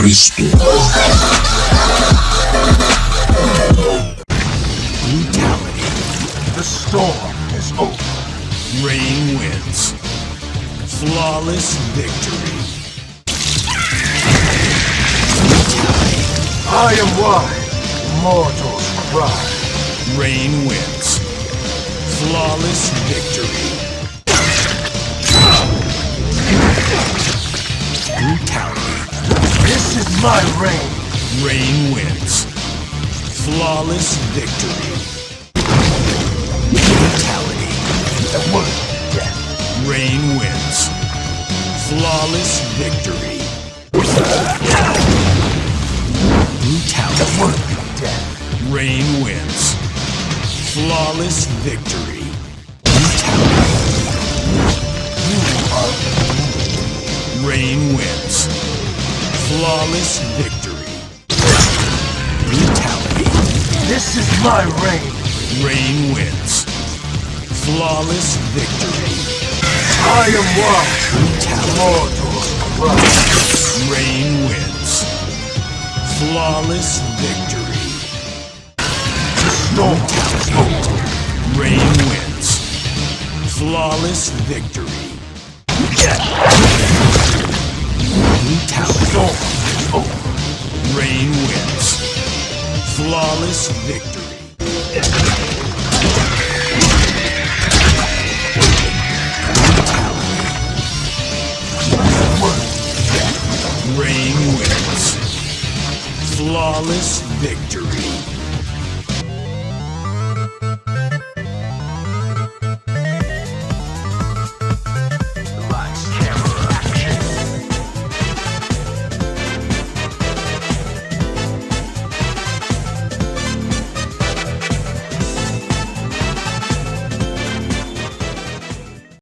Cristo. Brutality. The storm is over. Rain wins. Flawless victory. I am wide. Mortals cry. Rain wins. Flawless victory. My reign. Rain wins. Flawless victory. Brutality. The word death. Rain wins. Flawless victory. The Brutality. word of death. Rain wins. Flawless victory. Flawless victory. Brutality. This is my reign. Rain wins. Flawless victory. I am wide. Brutality. Rain wins. Flawless victory. Storm is. Rain wins. Flawless victory. Brutality. Flawless victory. Flawless victory.